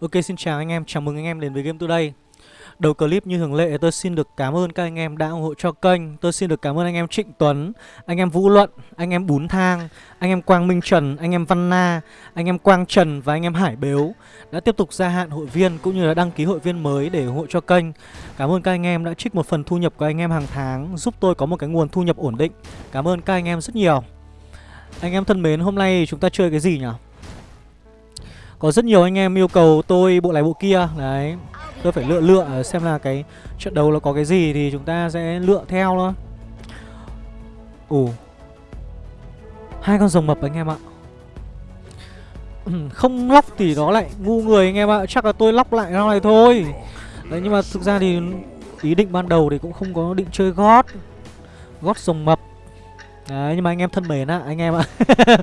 Ok xin chào anh em, chào mừng anh em đến với Game Today Đầu clip như thường lệ tôi xin được cảm ơn các anh em đã ủng hộ cho kênh Tôi xin được cảm ơn anh em Trịnh Tuấn, anh em Vũ Luận, anh em Bún Thang, anh em Quang Minh Trần, anh em Văn Na, anh em Quang Trần và anh em Hải Bếu Đã tiếp tục gia hạn hội viên cũng như là đăng ký hội viên mới để ủng hộ cho kênh Cảm ơn các anh em đã trích một phần thu nhập của anh em hàng tháng Giúp tôi có một cái nguồn thu nhập ổn định Cảm ơn các anh em rất nhiều Anh em thân mến, hôm nay chúng ta chơi cái gì nhỉ? Có rất nhiều anh em yêu cầu tôi bộ này bộ kia. Đấy, Tôi phải lựa lựa xem là cái trận đấu nó có cái gì thì chúng ta sẽ lựa theo thôi. Ủ Hai con rồng mập anh em ạ. Không lóc thì nó lại ngu người anh em ạ. Chắc là tôi lóc lại nó này thôi. Đấy, nhưng mà thực ra thì ý định ban đầu thì cũng không có định chơi gót Gót rồng mập. Đấy, nhưng mà anh em thân mến á anh em ạ.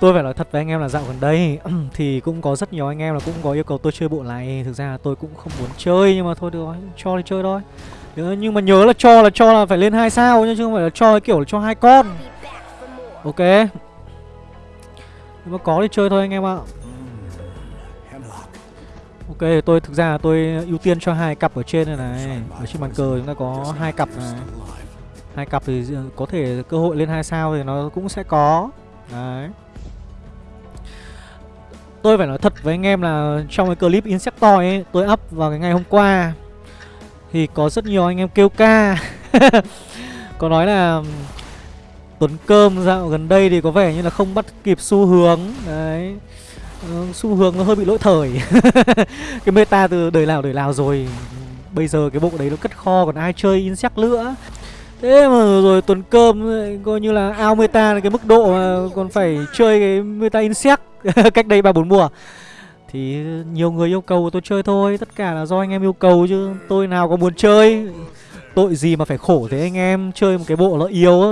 Tôi phải nói thật với anh em là dạo gần đây Thì cũng có rất nhiều anh em là cũng có yêu cầu tôi chơi bộ này. Thực ra là tôi cũng không muốn chơi Nhưng mà thôi được rồi, cho thì chơi thôi. Nhưng mà nhớ là cho là cho là phải lên hai sao Chứ không phải là cho kiểu là cho hai con. Ok. Nhưng mà có thì chơi thôi anh em ạ. Ok tôi thực ra là tôi ưu tiên cho hai cặp ở trên này này. Ở trên bàn cờ chúng ta có hai cặp này. Hai cặp thì có thể cơ hội lên hai sao thì nó cũng sẽ có. Đấy. Tôi phải nói thật với anh em là trong cái clip insector ấy, Tôi up vào cái ngày hôm qua, Thì có rất nhiều anh em kêu ca. Có nói là Tuấn Cơm dạo gần đây thì có vẻ như là không bắt kịp xu hướng, Đấy. Ờ, xu hướng nó hơi bị lỗi thời. Cái meta từ đời nào đời nào rồi, Bây giờ cái bộ đấy nó cất kho còn ai chơi Insect nữa. Thế mà rồi tuần cơm ờ, coi như là ao meta là cái mức độ mà còn phải chơi cái meta insect cách đây ba bốn mùa. Thì nhiều người yêu cầu tôi chơi thôi, tất cả là do anh em yêu cầu chứ tôi nào có muốn chơi. Tội gì mà phải khổ thế anh em, chơi một cái bộ nó yếu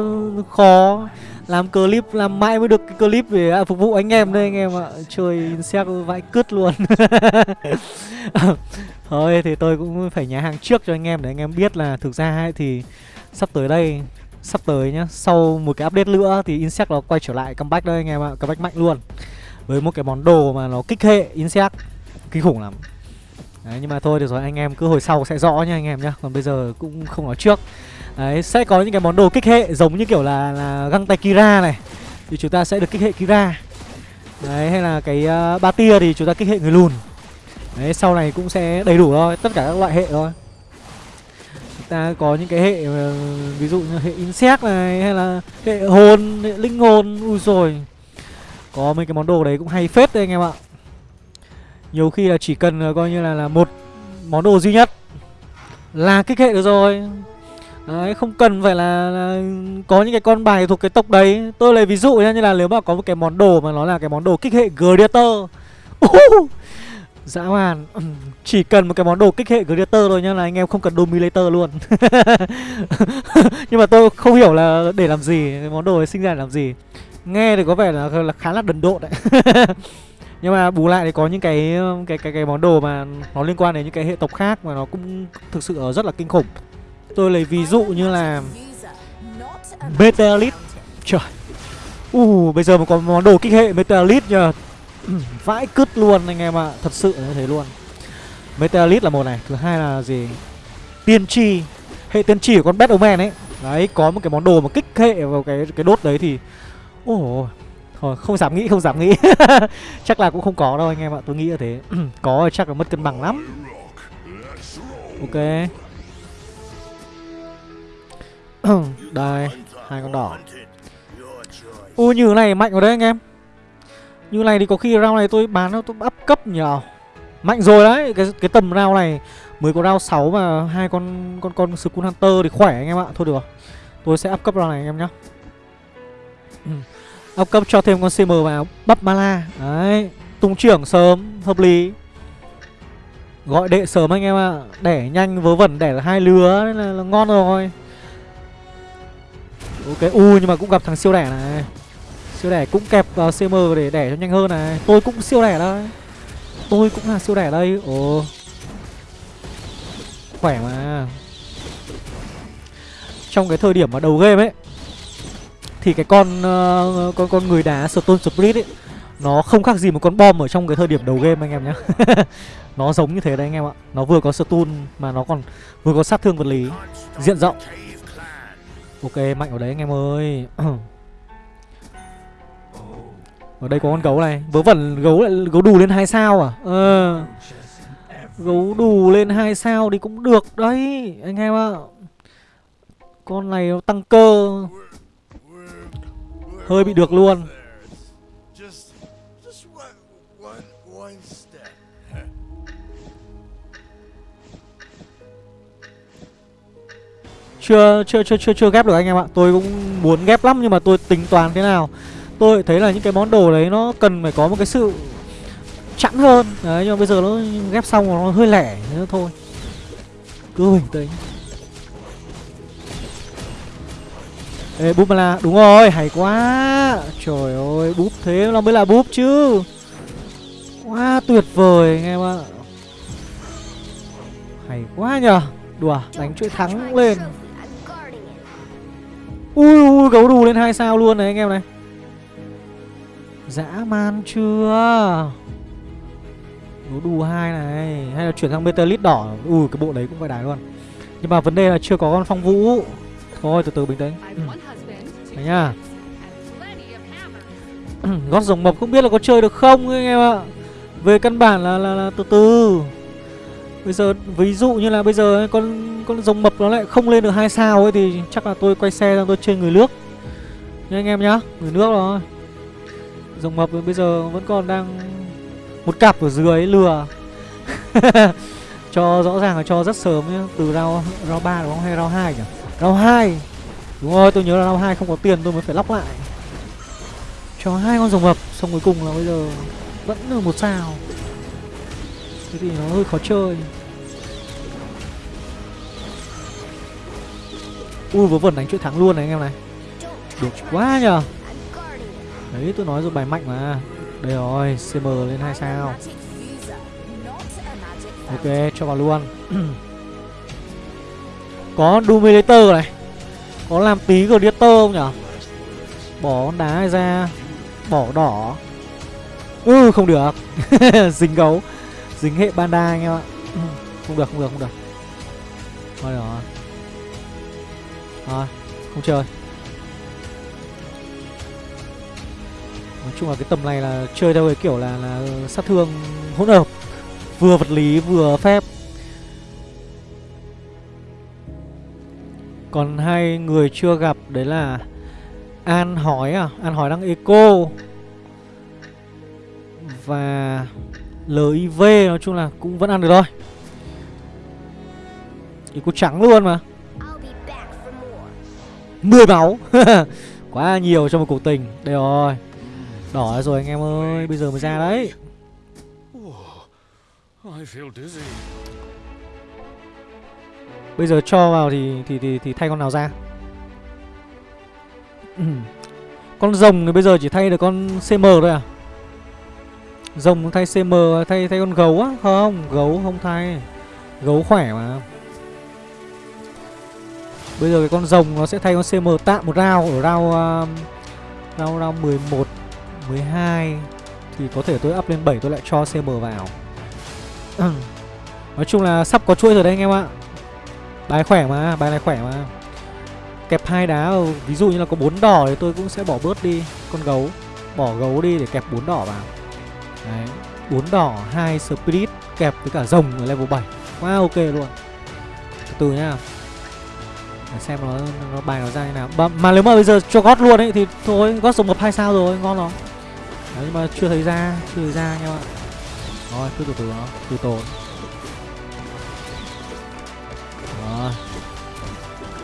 khó. Làm clip, làm mãi mới được cái clip để à, phục vụ anh em đây anh em ạ. Chơi insect vãi cứt luôn. Thôi thì tôi cũng phải nhà hàng trước cho anh em để anh em biết là thực ra ấy thì sắp tới đây sắp tới nhá sau một cái update nữa thì insect nó quay trở lại comeback đây anh em ạ comeback mạnh luôn. Với một cái món đồ mà nó kích hệ insect kinh khủng lắm. Đấy nhưng mà thôi được rồi anh em cứ hồi sau sẽ rõ nha anh em nhá còn bây giờ cũng không nói trước. Đấy sẽ có những cái món đồ kích hệ giống như kiểu là là găng tay kira này thì chúng ta sẽ được kích hệ kira. Đấy hay là cái uh, ba tia thì chúng ta kích hệ người lùn. Đấy sau này cũng sẽ đầy đủ thôi tất cả các loại hệ thôi ta có những cái hệ ờ, ví dụ như hệ insect này hay là hệ hồn hệ linh hồn ui rồi có mấy cái món đồ đấy cũng hay phết đấy anh em ạ. Nhiều khi là chỉ cần ờ, coi như là là một món đồ duy nhất là kích hệ được rồi. Đấy, không cần phải là, là có những cái con bài thuộc cái tộc đấy. Tôi lấy ví dụ nhá, như là nếu mà có một cái món đồ mà nó là cái món đồ kích hệ Gladiator. Uh, Dã man Chỉ cần một cái món đồ kích hệ Gladiator thôi nhá là anh em không cần Dominator luôn Nhưng mà tôi không hiểu là để làm gì Cái món đồ ấy sinh ra để làm gì Nghe thì có vẻ là, là khá là đần độn đấy Nhưng mà bù lại thì có những cái cái cái cái món đồ mà nó liên quan đến những cái hệ tộc khác mà nó cũng thực sự rất là kinh khủng. Tôi lấy ví dụ như là Meteorite. Trời. Uh, bây giờ mà có món đồ kích hệ Meteorite nhờ vãi cứt luôn anh em ạ à. thật sự như thế luôn. Meteorite là một này, thứ hai là gì? Tiên tri, hệ tiên tri của con batman ấy. Đấy, có một cái món đồ mà kích hệ vào cái cái đốt đấy thì ồ thôi, không dám nghĩ, không dám nghĩ. Chắc là cũng không có đâu anh em ạ, tôi nghĩ là thế. Có chắc là mất cân bằng lắm. Ok. Đây, hai con đỏ. U như này, mạnh rồi đấy anh em như này thì có khi round này tôi bán nó tôi up cấp nhờ. Mạnh rồi đấy Cái cái tầm round này. Mới có round 6 mà hai con con con Skull Hunter thì khỏe anh em ạ. Thôi được Tôi sẽ up cấp round này anh em nhá. Ừ, up cấp cho thêm con CM vào Bắp Mala Đấy Tung trưởng sớm Hợp lý. Gọi đệ sớm anh em ạ Đẻ nhanh vớ vẩn đẻ hai lứa Nên là, là ngon rồi. Ok U nhưng mà cũng gặp thằng siêu đẻ này. Siêu đẻ cũng kẹp ờ, vào CM để đẻ cho nhanh hơn này. Tôi cũng siêu đẻ đây. Tôi cũng là siêu đẻ đây. Ồ. Khỏe mà. Trong cái thời điểm mà đầu game ấy Thì cái con uh, con con người đá Stone split ấy Nó không khác gì một con bom ở trong cái thời điểm đầu game anh em nhé Nó giống như thế đấy anh em ạ. Nó vừa có stun mà nó còn vừa có sát thương vật lý. Diện rộng. Ok mạnh ở đấy anh em ơi. Ở đây có con gấu này. Vớ vẩn, gấu lại, gấu đù lên hai sao à? Ờ. Gấu đù lên hai sao thì cũng được đấy, Anh em ạ. Con này nó tăng cơ. Hơi bị được luôn. Chưa chưa chưa chưa chưa ghép được anh em ạ. Tôi cũng muốn ghép lắm nhưng mà tôi tính toán thế nào tôi thấy là những cái món đồ đấy nó cần phải có một cái sự chẵn hơn. Đấy, nhưng mà bây giờ nó ghép xong nó hơi lẻ nữa thôi. Cứ bình tĩnh. Ê, búp là đúng rồi, hay quá. Trời ơi, búp thế nó mới là búp chứ. Quá tuyệt vời, anh em ạ. Hay quá nhờ. Đùa, đánh chuỗi thắng lên. Ui ui, gấu đù lên hai sao luôn này, anh em này dã man chưa? Gấu đù hai này hay là chuyển sang metalit đỏ. Ui cái bộ đấy cũng phải đài luôn. Nhưng mà vấn đề là chưa có con phong vũ. Thôi từ từ bình tĩnh. Ừ. Đấy nhá. Gót rồng mập không biết là có chơi được không anh em ạ. Về căn bản là, là, là từ từ. Bây giờ ví dụ như là bây giờ con con rồng mập nó lại không lên được hai sao ấy thì chắc là tôi quay xe sang tôi chơi người nước. Nha anh em nhá người nước rồi rồng mập bây giờ vẫn còn đang một cặp ở dưới lừa. Cho rõ ràng là cho rất sớm nhá, từ rau rau ba đúng không? Hay rau hai nhỉ? Rau hai. Đúng rồi, tôi nhớ là rau hai không có tiền, tôi mới phải lóc lại. Cho hai con rồng mập, xong cuối cùng là bây giờ vẫn là một sao. Thế thì nó hơi khó chơi. Ui vớ vẩn đánh chuỗi thắng luôn này anh em này. Được quá nhờ đấy tôi nói rồi bài mạnh mà. Đây rồi cm lên hai sao. Ok cho vào luôn. Có Dominator này. Có làm tí Gladiator không nhở? Bỏ con đá này ra. Bỏ đỏ. Ừ không được. Dính gấu. Dính hệ panda anh em ạ. Không được không được không được. Thôi rồi. Thôi, không chơi. Nói chung là cái tầm này là chơi theo cái kiểu là là sát thương hỗn hợp vừa vật lý vừa phép. Còn hai người chưa gặp đấy là an hỏi à? An hỏi đang eco. Và LIV nói chung là cũng vẫn ăn được thôi. Eco trắng luôn mà. 10 máu. Quá nhiều cho một cuộc tình. Đây rồi Đỏ rồi anh em ơi Bây giờ mới ra đấy. Bây giờ cho vào thì thì thì, thì thay con nào ra? Con rồng thì bây giờ chỉ thay được con CM thôi à? Rồng thay CM thay thay con gấu á? Không gấu không thay. Gấu khỏe mà. Bây giờ cái con rồng nó sẽ thay con CM tạm một rau Ở rau uh, Rau rau 11 12 Thì có thể tôi up lên 7 tôi lại cho CM vào. Nói chung là sắp có chuỗi rồi đấy anh em ạ. Bài khỏe mà, bài này khỏe mà. Kẹp hai đá, ví dụ như là có bốn đỏ thì tôi cũng sẽ bỏ bớt đi Con gấu. Bỏ gấu đi để kẹp bốn đỏ vào. Đấy, bốn đỏ, hai spirit kẹp với cả rồng ở level 7 Quá ok luôn. Từ từ nhá. Để xem nó nó bài nó ra như nào. Mà, mà nếu mà bây giờ cho gót luôn ấy thì thôi gót rồng mập hai sao rồi ngon rồi đấy nhưng mà chưa thấy ra chưa thấy ra nha bạn rồi cứ từ từ nó từ tốn. Rồi.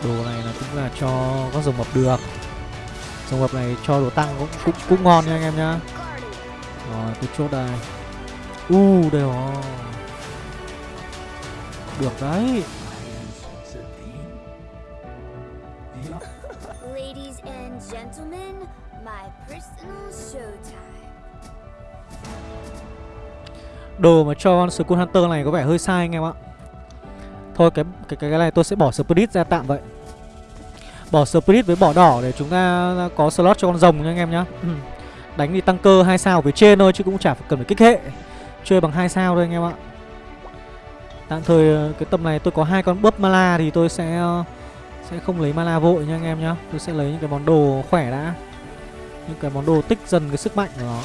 Đồ này là cũng là cho các rồng mập được. Rồng mập này cho đồ tăng cũng cũng, cũng ngon nha anh em nhá. Rồi tôi chốt đây. U uh, đây rồi. Được đấy. Đồ mà cho con Skull Hunter này có vẻ hơi sai anh em ạ Thôi, cái cái cái này tôi sẽ bỏ Spirit ra tạm vậy Bỏ Spirit với bỏ đỏ để chúng ta có slot cho con rồng nha anh em nhá ừ. Đánh thì tăng cơ hai sao về trên thôi, chứ cũng chả cần phải kích hệ Chơi bằng hai sao thôi anh em ạ Tạm thời ờ, cái tầm này tôi có hai con búp mala thì tôi sẽ ờ, sẽ không lấy mana vội nha anh em nhá. Tôi sẽ lấy những cái món đồ khỏe đã. Những cái món đồ tích dần cái sức mạnh của nó.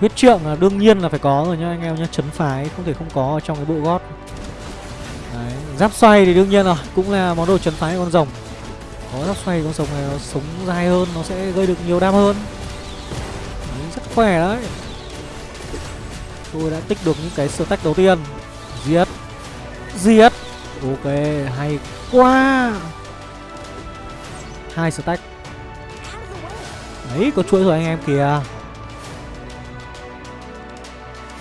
Huyết trượng là đương nhiên là phải có rồi nhá anh em nhá, chấn phái không thể không có ở trong cái bộ gót. Đấy, giáp xoay thì đương nhiên rồi, cũng là món đồ chấn phái con rồng. Có giáp xoay con rồng này nó sống dài hơn, nó sẽ gây được nhiều đam hơn. Đấy, rất khỏe đấy. Tôi đã tích được những cái stack đầu tiên Giết Giết Ok hay quá hai stack Đấy có chuỗi rồi anh em kìa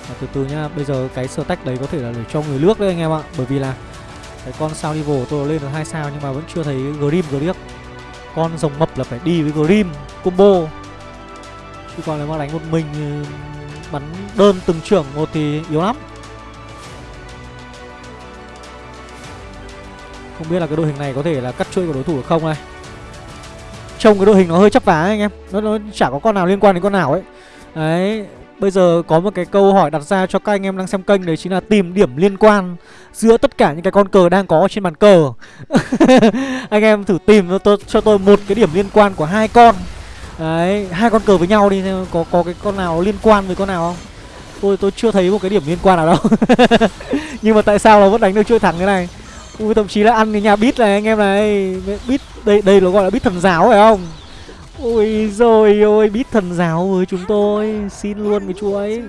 à, từ từ nhá Bây giờ cái stack đấy có thể là để cho người nước đấy anh em ạ. Bởi vì là Cái con sao đi tôi lên được hai sao Nhưng mà vẫn chưa thấy Grim Griếc Con rồng mập là phải đi với Grim Combo. Chứ còn nếu mà đánh một mình bắn đơn từng trưởng một thì yếu lắm. Không biết là cái đội hình này có thể là cắt chuỗi của đối thủ được không này. Trông cái đội hình nó hơi chấp vá anh em. Nó, nó chả có con nào liên quan đến con nào ấy. Đấy Bây giờ có một cái câu hỏi đặt ra cho các anh em đang xem kênh Đấy chính là tìm điểm liên quan Giữa tất cả những cái con cờ đang có trên bàn cờ Anh em thử tìm cho tôi, cho tôi một cái điểm liên quan của hai con Đấy, hai con cờ với nhau đi có có cái con nào liên quan với con nào không? Tôi tôi chưa thấy một cái điểm liên quan nào đâu. Nhưng mà tại sao nó vẫn đánh được chuỗi thẳng thế này? Ui thậm chí là ăn cái nhà bít này anh em này. Bít đây đây nó gọi là bít thần giáo phải không? Ôi rồi ôi bít thần giáo với chúng tôi, xin luôn cái chuỗi.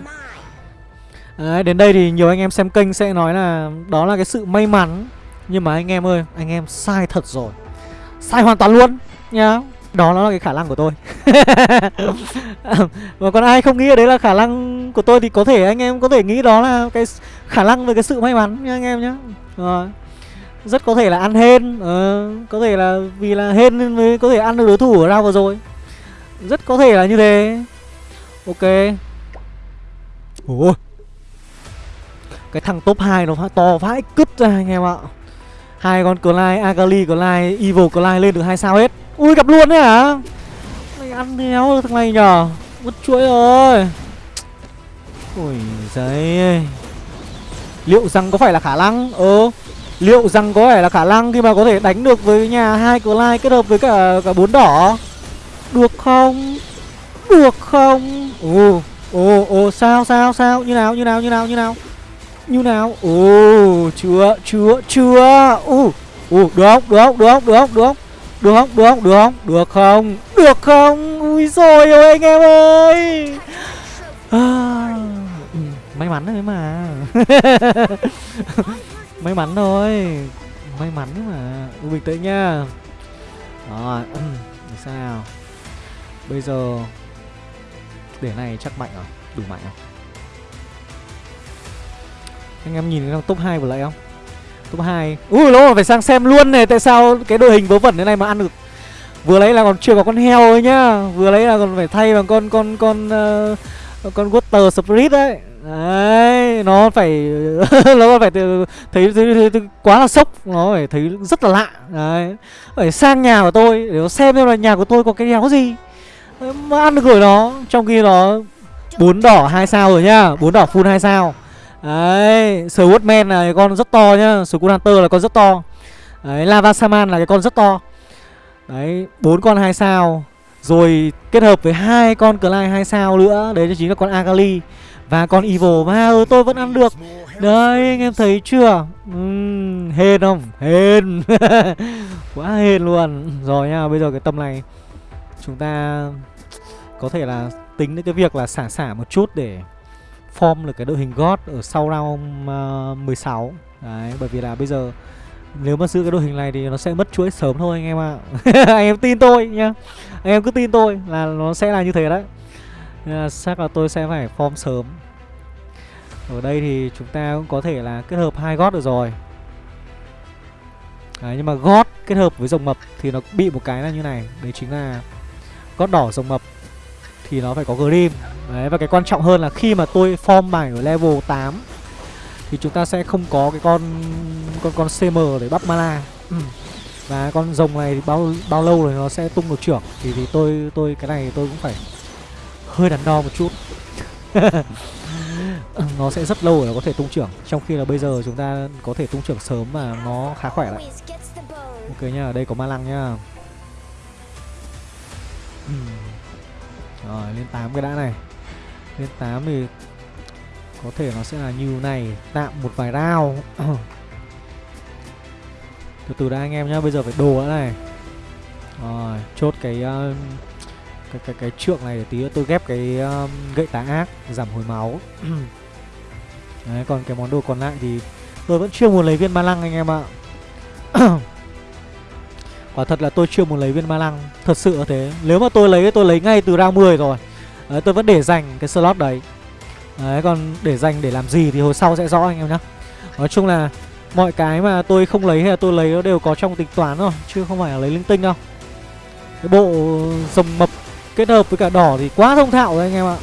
Đấy, đến đây thì nhiều anh em xem kênh sẽ nói là đó là cái sự may mắn. Nhưng mà anh em ơi, anh em sai thật rồi. Sai hoàn toàn luôn nhá đó nó là cái khả năng của tôi Và còn ai không nghĩ đấy là khả năng của tôi Thì có thể anh em có thể nghĩ đó là cái khả năng về cái sự may mắn nha anh em nhé Rồi rất có thể là ăn hên ờ, Có thể là vì là hên nên mới có thể ăn được đối thủ ở round vừa rồi. Rất có thể là như thế. Ok. Ủa Cái thằng top 2 nó to vãi cứt ra anh em ạ. Hai con Clyde, Agali, Clyde, Evil Clyde lên được hai sao hết. Ui gặp luôn đấy hả? Mày ăn đéo thằng này nhở? Mất chuỗi rồi. Ui giấy Liệu rằng có phải là khả năng? Ờ Liệu rằng có phải là khả năng khi mà có thể đánh được với nhà hai Clyde kết hợp với cả cả bốn đỏ Được không Được không Ồ Ồ ồ sao sao sao Như nào như nào như nào như nào Như nào Ồ chưa chưa chưa Ồ Ồ được không được không được không được không được không được không? Được không? Được không? Được không? Được không? Ui rồi ôi anh em ơi à, ừ, May mắn đấy mà May mắn thôi. May mắn mà. Bình tĩnh nha. Rồi ừ, Sao? Bây giờ Để này chắc mạnh rồi Đủ mạnh không Anh em nhìn cái top 2 vừa lại không? Top 2 Ui lỗ phải sang xem luôn này. Tại sao cái đội hình vớ vẩn thế này mà ăn được? Vừa lấy là còn chưa có con heo ấy nhá. Vừa lấy là còn phải thay bằng con con con uh, con water spirit đấy. Đấy, nó phải nó phải thấy, thấy, thấy, thấy, quá là sốc, nó phải thấy rất là lạ. Đấy. Phải sang nhà của tôi để nó xem xem là nhà của tôi có cái đéo gì. Mà ăn được rồi nó, trong khi nó bốn đỏ hai sao rồi nhá, bốn đỏ full hai sao. Đấy, Swordman là cái con rất to nhá. Skull Hunter là con rất to. Đấy, Lava Saman là cái con rất to. Đấy, bốn con hai sao. Rồi kết hợp với hai con Clyde hai sao nữa. Đấy chính là con Agali và con Evil ma ừ, ờ, tôi vẫn ăn được. Đấy, anh em thấy chưa? Uhm, Hên không? Hên. Quá hên luôn. Rồi nha, bây giờ cái tầm này Chúng ta Có thể là tính đến cái việc là xả xả một chút để form được cái đội hình God ở sau round ờ, uh, 16 Đấy, bởi vì là bây giờ nếu mà giữ cái đội hình này thì nó sẽ mất chuỗi sớm thôi anh em ạ. À. Anh em tin tôi nhá. Anh em cứ tin tôi là nó sẽ là như thế đấy. Nên là chắc là tôi sẽ phải form sớm. Ở đây thì chúng ta cũng có thể là kết hợp hai gót được rồi Đấy, nhưng mà gót kết hợp với rồng mập thì nó bị một cái là như này Đấy chính là gót đỏ rồng mập thì nó phải có Grim Đấy và cái quan trọng hơn là khi mà tôi form bài ở level 8 thì chúng ta sẽ không có cái con con con CM để bắp mana. Ừ. và con rồng này thì bao bao lâu rồi nó sẽ tung được trưởng thì thì tôi tôi cái này tôi cũng phải hơi đắn đo một chút nó sẽ rất lâu rồi nó có thể tung trưởng. Trong khi là bây giờ chúng ta có thể tung trưởng sớm mà nó khá khỏe lại. Ok nhá ở đây có ma lăng nhá rồi lên 8 cái đã này. Lên 8 thì có thể nó sẽ là như này. Tạm một vài rau từ từ đã anh em nhá bây giờ phải đồ đã này. Rồi chốt cái um, cái cái cái trượng này để tí nữa tôi ghép cái um, gậy tá ác giảm hồi máu. Đấy còn cái món đồ còn lại thì tôi vẫn chưa muốn lấy viên ma lăng anh em ạ. Quả thật là tôi chưa muốn lấy viên ma lăng thật sự là thế. Nếu mà tôi lấy tôi lấy ngay từ round 10 rồi. Đấy, tôi vẫn để dành cái slot đấy. Đấy còn để dành để làm gì thì hồi sau sẽ rõ anh em nhá. Nói chung là mọi cái mà tôi không lấy hay là tôi lấy nó đều có trong tính toán rồi chứ không phải là lấy linh tinh đâu. Cái bộ rồng mập kết hợp với cả đỏ thì quá thông thạo rồi anh em ạ.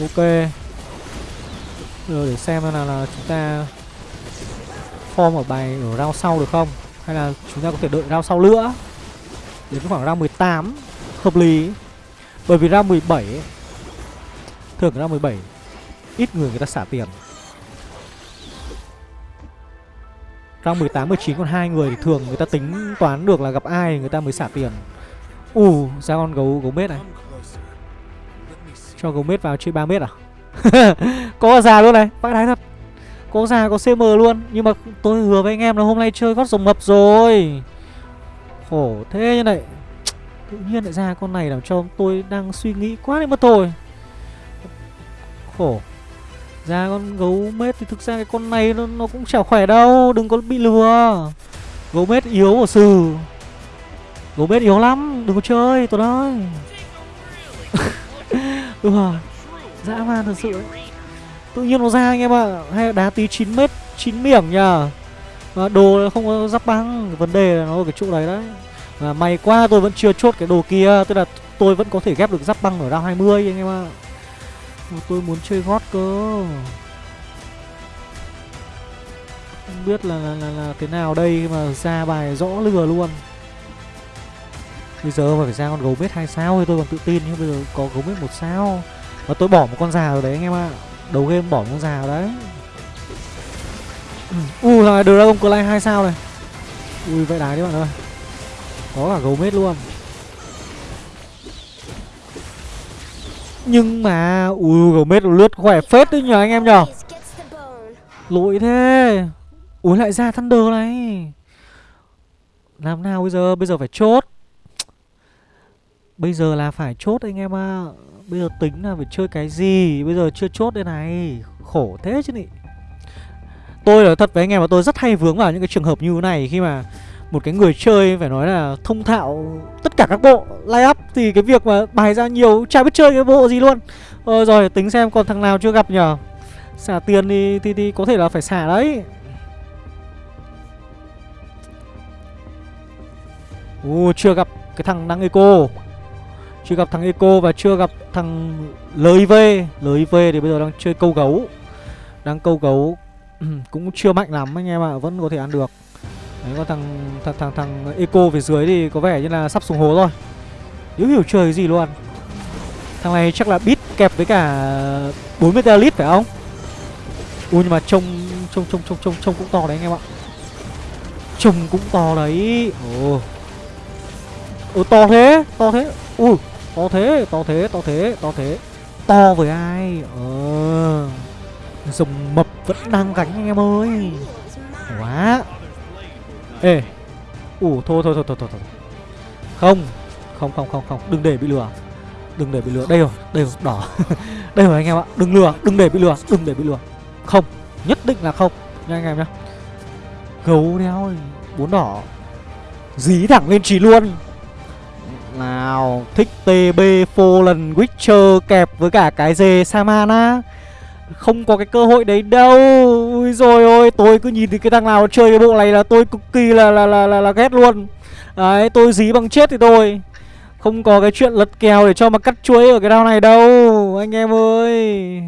Ok. Rồi để xem là, là chúng ta form ở bài ở round sau được không? Hay là chúng ta có thể đợi round sau nữa? Đến khoảng round 18 hợp lý. Bởi vì round 17 ấy, thường round 17 ít người người ta xả tiền. Round 18 19 còn hai người thì thường người ta tính toán được là gặp ai người ta mới xả tiền ù uh, ra con gấu gấu mết này? Cho gấu mết vào chơi 3 mét à? Có già luôn này bác đái thật. Có già có cm luôn. Nhưng mà tôi hứa với anh em là hôm nay chơi gót rồng mập rồi. Khổ thế như này. Tự nhiên lại ra con này làm cho tôi đang suy nghĩ quá đi mất thôi. Khổ. Ra con gấu mết thì thực ra cái con này nó, nó cũng chả khỏe đâu. Đừng có bị lừa. Gấu mết yếu ở sừ gấu mết yếu lắm đừng có chơi tôi ơi. Ừ dã man thật sự ấy. tự nhiên nó ra anh em ạ hay đá tí 9 mét 9 miệng nhờ. Mà đồ không có giáp băng vấn đề là nó ở cái chỗ đấy đấy. Mà may quá tôi vẫn chưa chốt cái đồ kia tức là tôi vẫn có thể ghép được giáp băng ở round 20 anh em ạ. À. tôi muốn chơi gót cơ. Không biết là là, là, là thế nào đây mà ra bài rõ lừa luôn bây giờ mà phải ra con gấu bếp hai sao thì tôi còn tự tin nhưng bây giờ có gấu bếp một sao. Và tôi bỏ một con già rồi đấy anh em ạ. Đầu game bỏ một con già rồi đấy ừ, ui uh, là dragon clay hai sao này. Ui vậy đái đấy bạn ơi. Có cả gấu mết luôn. Nhưng mà ui gấu mết lướt khỏe phết đấy nhờ anh em nhờ. Lỗi thế. Ui lại ra thunder này. Làm nào bây giờ? Bây giờ phải chốt bây giờ là phải chốt anh em ạ. Bây giờ tính là phải chơi cái gì? Bây giờ chưa chốt đây này. Khổ thế chứ nhỉ tôi là thật với anh em mà tôi rất hay vướng vào những cái trường hợp như thế này khi mà một cái người chơi phải nói là thông thạo tất cả các bộ lay up thì cái việc mà bài ra nhiều chả biết chơi cái bộ gì luôn. Ờ rồi tính xem còn thằng nào chưa gặp nhở xả tiền thì, thì thì có thể là phải xả đấy. Ồ, chưa gặp cái thằng đang eco. Chưa gặp thằng eco và chưa gặp thằng LIV LIV thì bây giờ đang chơi câu gấu. Đang câu gấu. Cũng chưa mạnh lắm anh em ạ, Vẫn có thể ăn được. Đấy còn thằng thằng thằng thằng eco phía dưới thì có vẻ như là sắp xuống hố rồi. Nếu hiểu chơi cái gì luôn. Thằng này chắc là bit kẹp với cả 40 lít phải không? Ui, nhưng mà trông trông trông trông trông trông cũng to đấy anh em ạ. Trông cũng to đấy. Ồ. Ồ, to thế To thế. Ui. To thế To thế To thế To thế. To với ai? Ờ. Rồng mập vẫn đang gánh anh em ơi. Quá. Ê. Ủ thôi thôi thôi thôi thôi thôi. Không Không không không không. Đừng để bị lừa. Đừng để bị lừa. Đây rồi Đây rồi, Đỏ. Đây rồi anh em ạ. Đừng lừa, Đừng để bị lừa, Đừng để bị lừa. Không, Nhất định là không. Nha anh em nhá. Gấu đeo Bốn đỏ. Dí thẳng lên trì luôn nào thích TB Fallen Witcher kẹp với cả cái dê Samana Không có cái cơ hội đấy đâu. Ui rồi ôi tôi cứ nhìn thấy cái thằng nào chơi cái bộ này là tôi cực kỳ là là là là, là ghét luôn. Đấy tôi dí bằng chết thì tôi Không có cái chuyện lật kèo để cho mà cắt chuối ở cái đao này đâu Anh em ơi.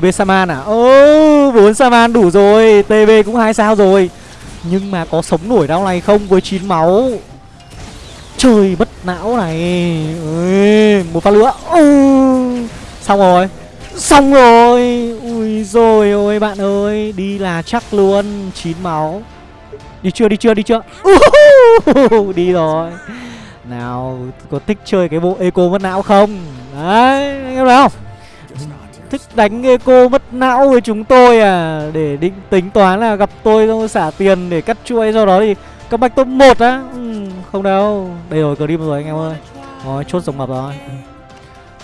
TB Saman à? Ô, bốn Saman đủ rồi, TB cũng hai sao rồi. Nhưng mà có sống nổi đau này không với 9 máu? Trời bất não này. Ui, một phát nữa. Ừ. Xong rồi. Xong rồi. Ui rồi ôi bạn ơi, đi là chắc luôn, 9 máu. Đi chưa, đi chưa, đi chưa? Uh, đi rồi. Nào, có thích chơi cái bộ eco mất não không? Đấy, anh em thấy không? Thích đánh eco mất não với chúng tôi à? Để định tính toán là gặp tôi xong xả tiền để cắt chuỗi Sau đó thì các bách top 1 á. Ừ, Không đâu. Đây rồi, cờ rồi anh em ơi. Rồi, chốt dòng mập rồi. Ừ.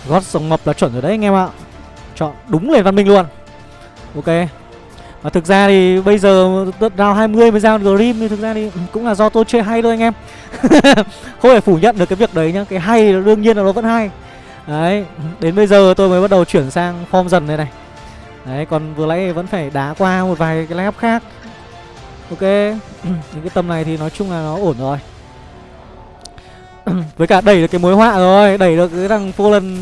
Gót dòng mập là chuẩn rồi đấy anh em ạ. Chọn đúng nền văn minh luôn. Ok. Và thực ra thì bây giờ round 20 mới ra Grim thì thực ra thì cũng là do tôi chơi hay thôi anh em. Không thể phủ nhận được cái việc đấy nhá. Cái hay đương nhiên là nó vẫn hay. Đấy, đến bây giờ tôi mới bắt đầu chuyển sang form dần đây này. Đấy, còn vừa nãy vẫn phải đá qua một vài cái lap khác. Ok, những cái tầm này thì nói chung là nó ổn rồi. Với cả đẩy được cái mối họa rồi, đẩy được cái thằng Fallen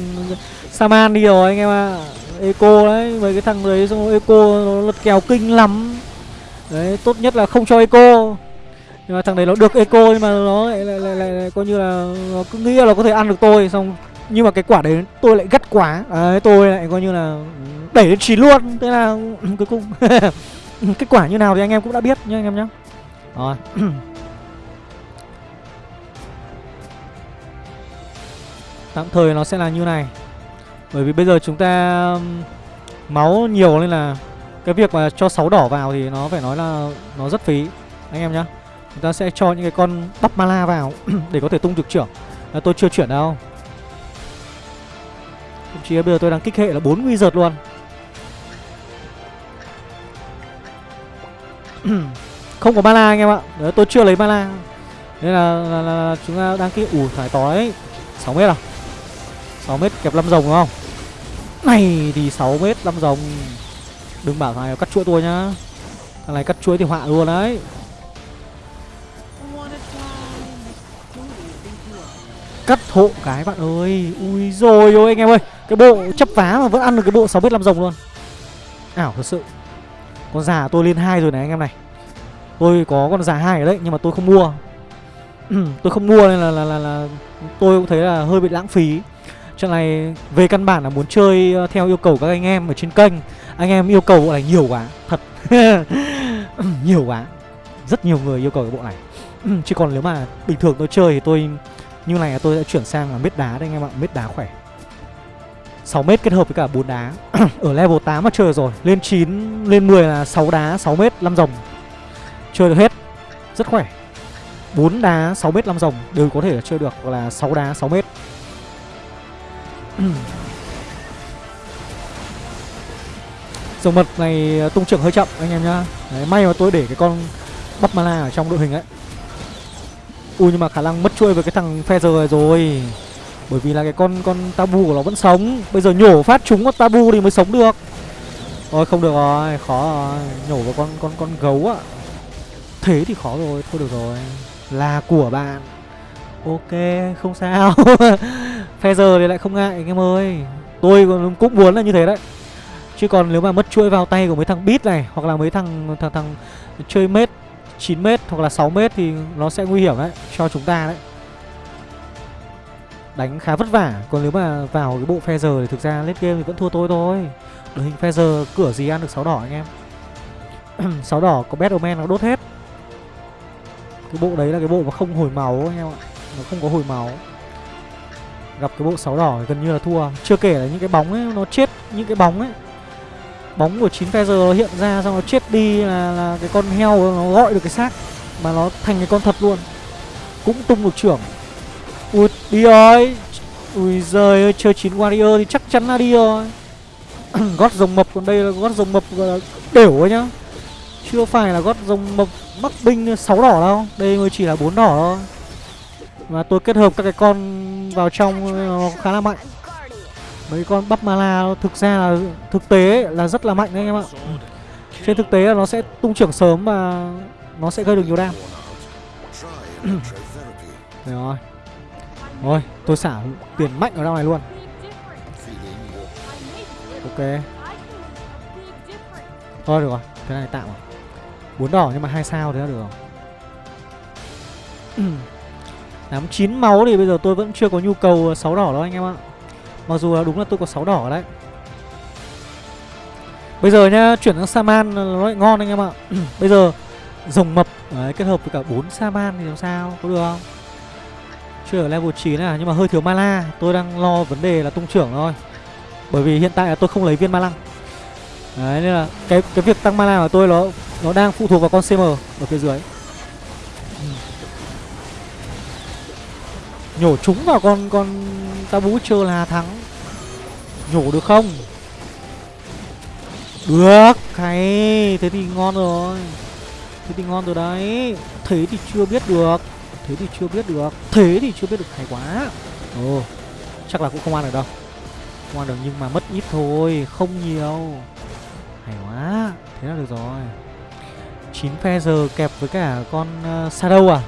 Saman đi rồi anh em ạ. À. Eco đấy, với cái thằng đấy xong Eco nó lật kèo kinh lắm. Đấy, tốt nhất là không cho Eco. Nhưng mà thằng đấy nó được eco nhưng mà nó lại, lại, lại, lại, lại coi như là nó cứ nghĩ là nó có thể ăn được tôi. Xong nhưng mà cái quả đấy tôi lại gắt quá. Đấy tôi lại coi như là đẩy lên chín luôn. Thế là cuối cùng kết quả như nào thì anh em cũng đã biết nhá anh em nhá. Rồi. Tạm thời nó sẽ là như này. Bởi vì bây giờ chúng ta máu nhiều nên là cái việc mà cho sáu đỏ vào thì nó phải nói là nó rất phí. Anh em nhá chúng ta sẽ cho những cái con bắp mala vào để có thể tung trực trưởng. À, tôi chưa chuyển đâu thậm chí bây giờ tôi đang kích hệ là bốn wizard luôn. Không có mana anh em ạ. Đấy, tôi chưa lấy mana. Nên là, là, là chúng ta đang kích ủ thải tói 6 mét à? 6 mét kẹp 5 rồng đúng không? Này thì 6 mét 5 rồng. Đừng bảo thằng này cắt chuỗi tôi nhá. Thằng này cắt chuỗi thì họa luôn đấy. Cắt hộ cái bạn ơi. Ui rồi ôi anh em ơi. Cái bộ chấp vá mà vẫn ăn được cái bộ 6 mét 5 rồng luôn. Ảo thật sự. Con già tôi lên hai rồi này anh em này. Tôi có con già hai ở đấy nhưng mà tôi không mua. Tôi không mua nên là, là, là, là tôi cũng thấy là hơi bị lãng phí. Trận này về căn bản là muốn chơi ờ, theo yêu cầu các anh em ở trên kênh. Anh em yêu cầu bộ này nhiều quá thật. Nhiều quá. Rất nhiều người yêu cầu cái bộ này. Chứ còn nếu mà bình thường tôi chơi thì tôi như này là tôi sẽ chuyển sang là mết đá đây anh em ạ mết đá khỏe. 6 mét kết hợp với cả 4 đá. Ở level 8 mà chơi rồi Lên 9, lên 10 là 6 đá, 6 mét, 5 rồng Chơi được hết Rất khỏe. 4 đá, 6 mét, 5 rồng Đều có thể là chơi được Hoặc là 6 đá, 6 mét. Dòng mật này à, tung trưởng hơi chậm anh em nhá. Đấy, May mà tôi để cái con bắp mala ở trong đội hình ấy. Ui nhưng mà khả năng mất chuôi với cái thằng Feather này rồi. Bởi vì là cái con con tabu của nó vẫn sống. Bây giờ nhổ phát chúng con tabu thì mới sống được. Ôi không được rồi, khó rồi. Nhổ vào con con con gấu ạ. Thế thì khó rồi, thôi được rồi. Là của bạn. Ok, không sao. Feather thì lại không ngại anh em ơi. Tôi cũng muốn là như thế đấy. Chứ còn nếu mà mất chuỗi vào tay của mấy thằng beat này Hoặc là mấy thằng thằng thằng chơi mết 9m hoặc là 6m thì nó sẽ nguy hiểm đấy, cho chúng ta đấy. Đánh khá vất vả, Còn nếu mà vào cái bộ phe giờ thì thực ra late game thì vẫn thua tôi thôi. Đội hình phe giờ cửa gì ăn được 6 đỏ anh em? 6 đỏ có Battleman nó đốt hết. Cái bộ đấy là cái bộ mà không hồi máu anh em ạ. Nó không có hồi máu. Gặp cái bộ 6 đỏ gần như là thua. Chưa kể là những cái bóng ấy, nó chết Những cái bóng ấy bóng của chín Feather nó hiện ra xong nó chết đi là, là cái con heo nó gọi được cái xác mà nó thành cái con thật luôn. Cũng tung được trưởng. Ui đi ơi. Ui giời ơi chơi chín warrior thì chắc chắn là đi rồi. Gót rồng mập còn đây là gót rồng mập đều ấy nhá. Chưa phải là gót rồng mập mắc binh 6 đỏ đâu. Đây mới chỉ là bốn đỏ thôi. Mà tôi kết hợp các cái con vào trong nó khá là mạnh mấy con bắp mala thực ra là thực tế là rất là mạnh đấy anh em ạ trên thực tế là nó sẽ tung trưởng sớm và nó sẽ gây được nhiều đam rồi Rồi tôi xả tiền mạnh ở đâu này luôn Ok Thôi được rồi, thế này tạm rồi. Bốn đỏ nhưng mà hai sao thế là được rồi. Tám chín máu thì bây giờ tôi vẫn chưa có nhu cầu 6 đỏ đâu anh em ạ. Mặc dù là đúng là tôi có 6 đỏ đấy. Bây giờ nhá, chuyển sang Saman nó lại ngon anh em ạ. bây giờ rồng mập đấy, kết hợp với cả 4 Saman thì làm sao? Có được không? Chưa ở level 9 à, nhưng mà hơi thiếu mana. Tôi đang lo vấn đề là tung trưởng thôi. Bởi vì hiện tại là tôi không lấy viên ma lăng. Đấy nên là cái cái việc tăng mana của tôi nó nó đang phụ thuộc vào con CM ở phía dưới. Nhổ chúng vào con con Tabu chưa là thắng. Nhổ được không? Được. Hay Thế thì ngon rồi. Thế thì ngon rồi đấy. Thế thì chưa biết được. Thế thì chưa biết được. Thế thì chưa biết được. Hay quá. Ồ Chắc là cũng không ăn được đâu. Không ăn được nhưng mà mất ít thôi Không nhiều. Hay quá. Thế là được rồi. 9 phe giờ kẹp với cả con uh, Shadow à?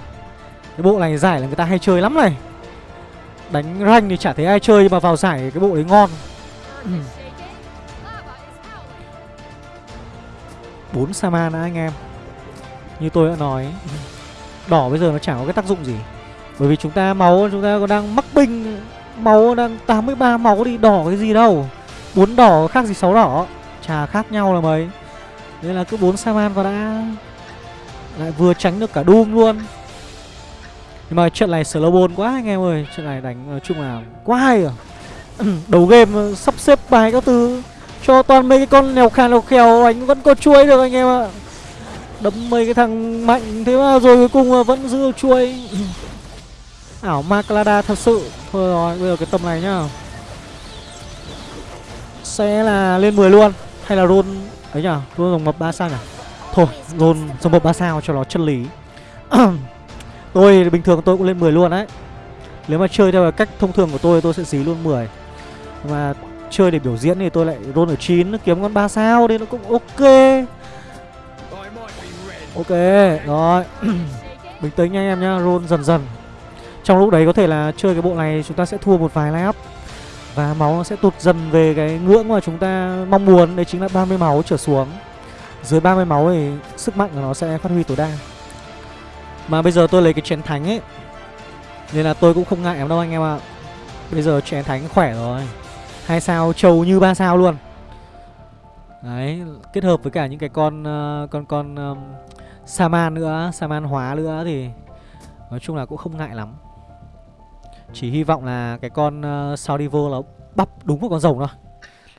Cái bộ này giải là người ta hay chơi lắm này. Đánh rank thì chả thấy ai chơi mà vào giải cái bộ đấy ngon. Bốn Saman đã anh em. Như tôi đã nói Đỏ bây giờ nó chẳng có cái tác dụng gì. Bởi vì chúng ta máu chúng ta còn đang mắc binh Máu đang 83 máu thì đỏ cái gì đâu. Bốn đỏ khác gì sáu đỏ Chả khác nhau là mấy. Nên là cứ bốn Saman vào đã Lại vừa tránh được cả Doom luôn nhưng mà trận này slow ball quá anh em ơi. Trận này đánh nói chung là quá hay à. Đầu game ờ, sắp xếp bài các thứ, Cho toàn mấy cái con nèo khà nèo khèo, Anh vẫn có chuối được anh em ạ. Đấm mấy cái thằng mạnh Thế mà rồi cuối cùng ờ, vẫn giữ chuối. Ảo Maclada thật sự. Thôi rồi, bây giờ cái tầm này nhá. Sẽ là lên 10 luôn, Hay là roll, ấy nhở Roll dòng mập 3 sao nhỉ? Thôi, roll dòng mập 3 sao cho nó chân lý. Tôi bình thường tôi cũng lên 10 luôn đấy Nếu mà chơi theo cách thông thường của tôi tôi sẽ dí luôn 10 mà chơi để biểu diễn thì tôi lại roll ở 9 kiếm con 3 sao thì nó cũng ok. Ok, rồi. Bình tĩnh nha anh em nhá, Roll dần dần. Trong lúc đấy có thể là chơi cái bộ này chúng ta sẽ thua một vài lap. Và máu nó sẽ tụt dần về cái ngưỡng mà chúng ta mong muốn, Đấy chính là 30 máu trở xuống. Dưới 30 máu thì sức mạnh của nó sẽ phát huy tối đa mà bây giờ tôi lấy cái chén thánh ấy Nên là tôi cũng không ngại lắm đâu anh em ạ. Bây giờ chén thánh khỏe rồi. Hai sao trâu như ba sao luôn. Đấy Kết hợp với cả những cái con uh, Con con um, Saman nữa Saman hóa nữa thì Nói chung là cũng không ngại lắm. Chỉ hy vọng là cái con ờ, uh, Saudivo là bắp đúng một con rồng thôi.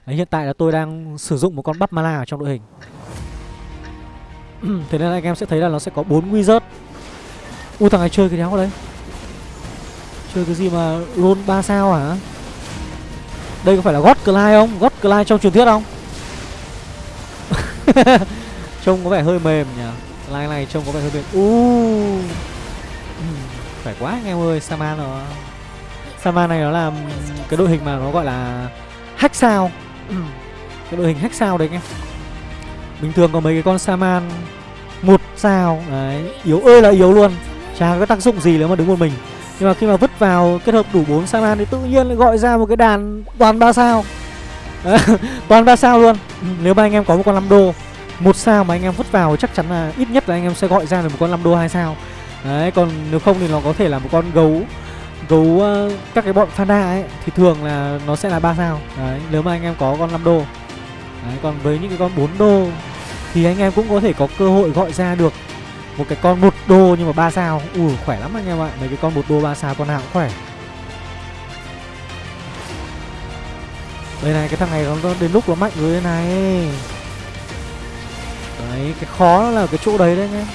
Đấy, hiện tại là tôi đang sử dụng một con bắp mana ở trong đội hình. Thế nên là anh em sẽ thấy là nó sẽ có bốn wizard. Ui thằng này chơi cái đéo đấy. Chơi cái gì mà roll 3 sao hả? Đây có phải là God Clyde không? God Clyde trong truyền thuyết không? Trông có vẻ hơi mềm nhỉ? Clyde này trông có vẻ hơi mềm. Uh. Ừ, phải quá anh em ơi Saman nó Saman này nó là cái đội hình mà nó gọi là hack sao. Ừ, cái đội hình hack sao đấy anh em. Bình thường có mấy cái con Saman, một sao, Đấy, Yếu, ơi là yếu luôn. Chả có tác dụng gì nếu mà đứng một mình. Nhưng mà khi mà vứt vào kết hợp đủ 4 Saman thì tự nhiên lại gọi ra một cái đàn toàn 3 sao. Toàn 3 sao luôn. Nếu mà anh em có một con 5 đô một sao mà anh em vứt vào chắc chắn là ít nhất là anh em sẽ gọi ra được một con 5 đô 2 sao. Đấy còn nếu không thì nó có thể là một con gấu Gấu uh, các cái bọn panda ấy Thì thường là nó sẽ là 3 sao. Đấy nếu mà anh em có con 5 đô. Đấy còn với những cái con 4 đô Thì anh em cũng có thể có cơ hội gọi ra được một cái con một đô nhưng mà ba sao. Ui, khỏe lắm anh em ạ. Mấy cái con một đô ba sao con nào cũng khỏe. Đây này, cái thằng này nó đến lúc nó mạnh rồi đây này. Đấy, cái khó là cái chỗ đấy đấy anh em.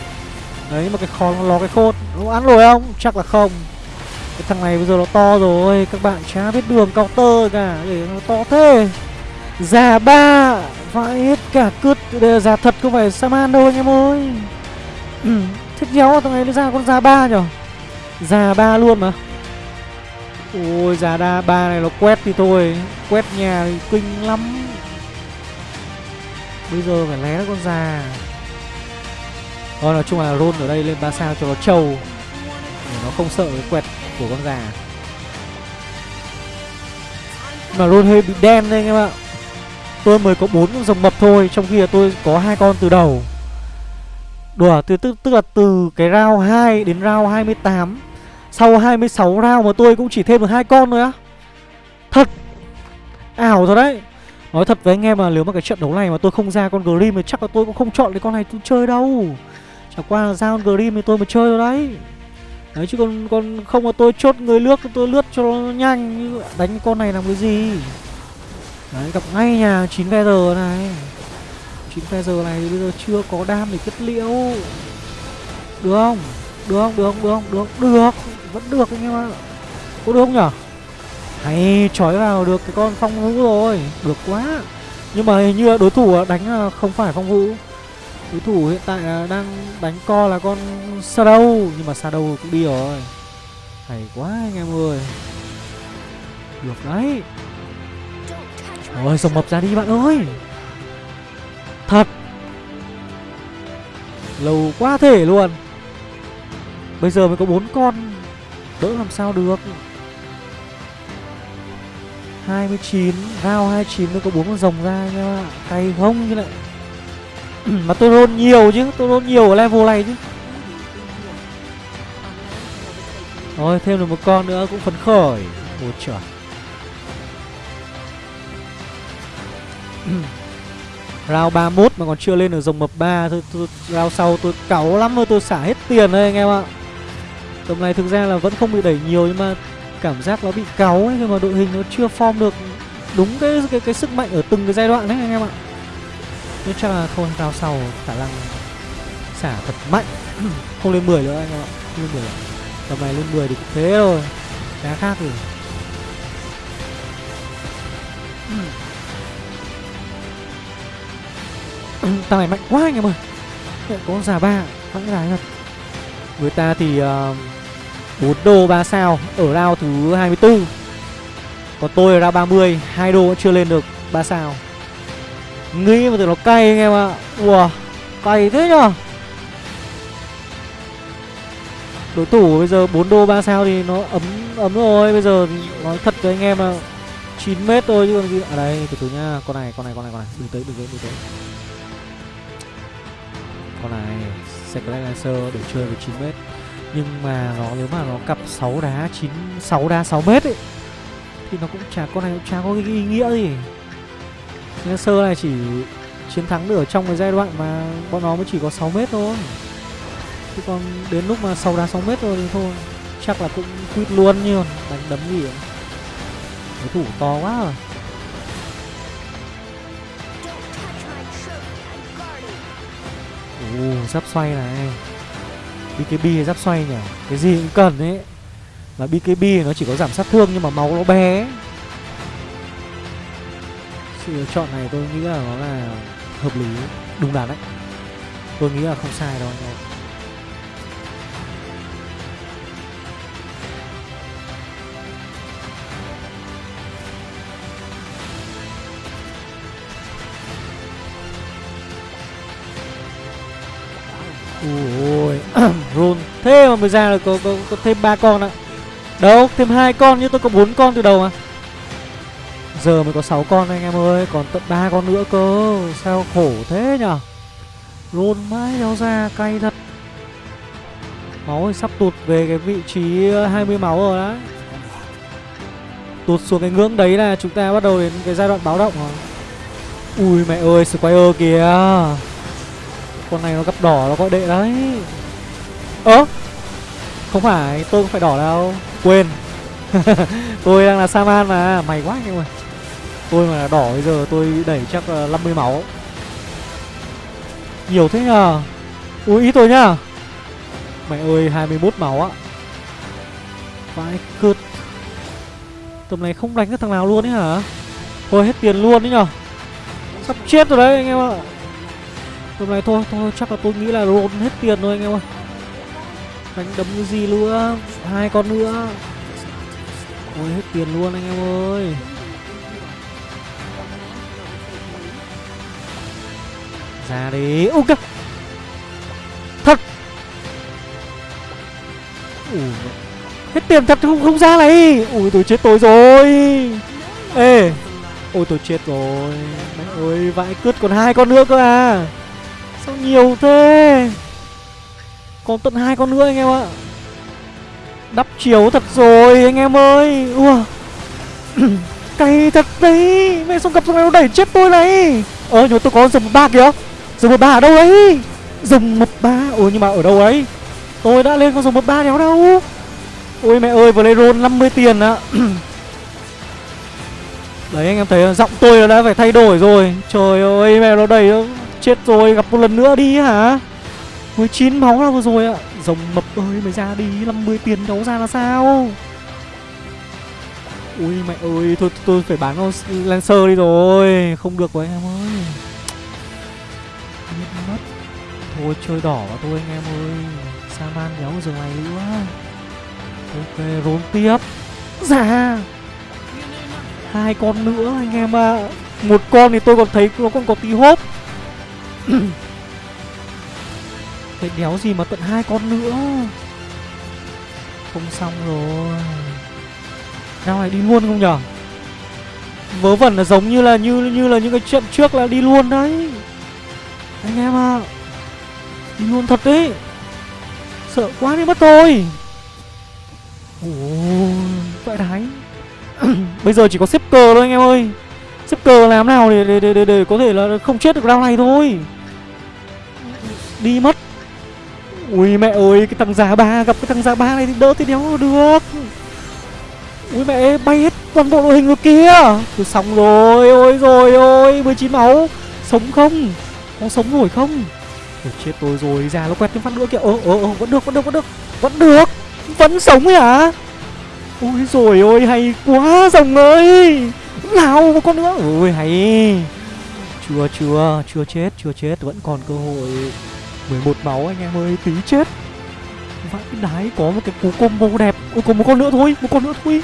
Đấy mà cái khó nó ló cái khôn nó ăn rồi không? Chắc là không. Cái thằng này bây giờ nó to rồi. Các bạn chả biết đường counter cả. Để nó to thế. Già ba. Vãi hết cả cướp già thật không phải saman đâu anh em ơi ừ, Thích đéo thằng này nó ra con già ba nhở? Già ba luôn mà. Ôi già đa ba này nó quét thì thôi Quét nhà thì kinh lắm. Bây giờ phải lé con già. Thôi nói chung là roll ở đây lên 3 sao cho nó trâu. Để nó không sợ cái quẹt của con già. Mà roll hơi bị đen đây anh em ạ. Tôi mới có bốn con rồng mập thôi trong khi là tôi có hai con từ đầu đùa, từ, tức tức là từ cái round 2 đến round 28 sau 26 round mà tôi cũng chỉ thêm được hai con thôi á. Thật! Ảo rồi đấy. Nói thật với anh em là nếu mà cái trận đấu này mà tôi không ra con grim thì chắc là tôi cũng không chọn cái con này tôi chơi đâu. Chẳng qua là ra con grim thì tôi mới chơi rồi đấy. Đấy, chứ còn còn không mà tôi chốt người lướt, tôi lướt cho nó nhanh. Đánh con này làm cái gì? Đấy, gặp ngay nhà 9 feather này. 9 feather này thì bây giờ chưa có đam để kết liễu được không? Được không? Được không? Được không? Được được. Vẫn được anh em ạ. Có được không nhở? Hay trói vào được cái con phong vũ rồi. Được quá. Nhưng mà hình như đối thủ đánh không phải phong vũ. Đối thủ hiện tại đang đánh co là con shadow, nhưng mà shadow cũng đi rồi. Hay quá anh em ơi. Được đấy. Ôi rồng mập ra đi bạn ơi. Thật. Lâu quá thể luôn. Bây giờ mới có bốn con. Đỡ làm sao được? 29 Round 29 mới có bốn con rồng ra nha. Cay không chứ lại. Mà tôi roll nhiều chứ, Tôi roll nhiều ở level này chứ. Rồi, thêm được một con nữa cũng phấn khởi. Ôi trời. Round 31 mà còn chưa lên được dòng mập 3 thôi, tôi, Round sau tôi cáu lắm rồi tôi xả hết tiền đây anh em ạ Tầm này thực ra là vẫn không bị đẩy nhiều nhưng mà cảm giác nó bị cáu ấy khi mà đội hình nó chưa form được đúng cái cái cái sức mạnh ở từng cái giai đoạn đấy anh em ạ. Nên chắc là thôi round sau khả năng xả thật mạnh không lên 10 nữa anh em ạ. Không lên 10. Tầm này lên 10 thì cũng thế rồi. Đá khác rồi. Ừ, thằng này mạnh quá anh em ơi. Có già ba Mạnh đái thật. Người ta thì ờ, uh, 4 đô 3 sao Ở rao thứ 24 Còn tôi ở rao 30 hai đô vẫn chưa lên được 3 sao. Nghĩ mà tưởng nó cay anh em ạ. Ủa Cay thế nhở? Đối thủ bây giờ 4 đô 3 sao thì nó ấm ấm rồi. Bây giờ nói thật với anh em là 9 mét thôi chứ còn gì. À đây từ từ nhá. Con này con này con này con này. Đừng tới đừng tới đừng tới con này. Secret Lancer để chơi với 9 mét. Nhưng mà nó, nếu mà nó cặp 6 đá 9 6 đá 6 mét ấy, thì nó cũng chả, con này cũng chả có cái ý nghĩa gì. Lancer này chỉ chiến thắng được ở trong cái giai đoạn mà bọn nó mới chỉ có 6 mét thôi. Chứ còn đến lúc mà 6 đá 6 mét rồi thì thôi, chắc là cũng quýt luôn như đánh đấm gì ấy. đối thủ to quá rồi Ồ, giáp xoay này. BKB hay giáp xoay nhỉ? Cái gì cũng cần ấy. Mà BKB nó chỉ có giảm sát thương nhưng mà máu nó bé ấy. Sự lựa chọn này tôi nghĩ là nó là hợp lý Đúng đắn đấy. Tôi nghĩ là không sai đâu anh em. Ôi Roll Thế mà mới ra là có, có, có thêm ba con ạ. Đâu thêm hai con nhưng tôi có bốn con từ đầu mà. Giờ mới có 6 con anh em ơi Còn tận ba con nữa cơ. Sao khổ thế nhở Rôn mãi đéo ra cay thật. Máu thì sắp tụt về cái vị trí ờ, 20 máu rồi đấy Tụt xuống cái ngưỡng đấy là chúng ta bắt đầu đến cái giai đoạn báo động rồi Ui mẹ ơi Squire kìa con này nó gặp đỏ nó gọi đệ đấy. Ơ, không phải, tôi không phải đỏ đâu. Quên. Tôi đang là saman mà, mày quá anh em ơi. Tôi mà là đỏ bây giờ tôi đẩy chắc là 50 máu. Nhiều thế nhờ. Ui, ít tôi nhá. Mẹ ơi 21 máu á. Vãi cướp. Tầm này không đánh được thằng nào luôn ấy hả? Thôi hết tiền luôn đấy nhở sắp chết rồi đấy anh em ạ. Tầm này thôi, thôi chắc là tôi nghĩ là roll hết tiền rồi anh em ơi. Đánh đấm cái gì nữa? Hai con nữa. Ôi hết tiền luôn anh em ơi. Ra đi. Ok Thật. Ui, Hết tiền thật không không ra này. Ui tôi chết tôi rồi. Ê. Ôi tôi chết rồi. Mẹ ơi vãi cướp còn hai con nữa cơ à. Sao nhiều thế? Còn tận hai con nữa anh em ạ. Đắp chiếu thật rồi, anh em ơi. Ua. Cay thật đấy. Mẹ xong gặp xong nó đẩy chết tôi này. Ờ nhưng mà tôi có dùng một ba kìa. Dùng một ba ở đâu ấy Dùng một ba. Ủa nhưng mà ở đâu ấy? Tôi đã lên con dùng một ba đéo đâu. Ôi, mẹ ơi, vừa lấy roll 50 tiền ạ. Đấy, anh em thấy, giọng tôi đã phải thay đổi rồi. Trời ơi, mẹ, nó đẩy Chết rồi, gặp một lần nữa đi hả? 19 máu là vừa rồi ạ. Rồng mập ơi, mày ra đi 50 tiền đấu ra là sao? Ui, mẹ ơi, Thôi tôi phải bán con Lancer đi rồi. Không được rồi anh em ơi. Biết mất. Thôi, chơi đỏ vào tôi anh em ơi. Saman nhéo giờ này nữa Ok rốn tiếp. Dạ. Hai con nữa, anh em ạ. À. Một con thì tôi còn thấy nó còn có tí hốp Thế đéo gì mà tận hai con nữa? Không xong rồi. Nào này đi luôn không nhở? Vớ vẩn là giống như là như như là những cái trận trước là đi luôn đấy. Anh em ạ à. Đi luôn thật đấy. Sợ quá đi mất rồi Ồ Vậy đấy Bây giờ chỉ có xếp cờ thôi anh em ơi. Xếp cờ làm nào để, để, để, để, để có thể là không chết được round này thôi. Đi mất. Ui mẹ ơi cái thằng già ba gặp cái thằng già ba này thì đỡ thì đéo được. Ui mẹ bay hết toàn bộ đội hình rồi kia Tôi xong rồi ôi rồi ôi 19 máu. Sống không? Có sống nổi không? Ôi, Chết tôi rồi già nó quẹt thêm phát nữa kìa. Ơ ơ ơ vẫn được vẫn được vẫn được Vẫn được. Vẫn sống ấy hả? Ôi rồi ôi hay quá rồng ơi. Nào một con nữa. Ôi hay. Chưa chưa chưa chết chưa chết Vẫn còn cơ hội. 11 máu anh em ơi, tí chết. Vãi đái, có một cái cú combo đẹp. Ôi còn một con nữa thôi, Một con nữa thôi.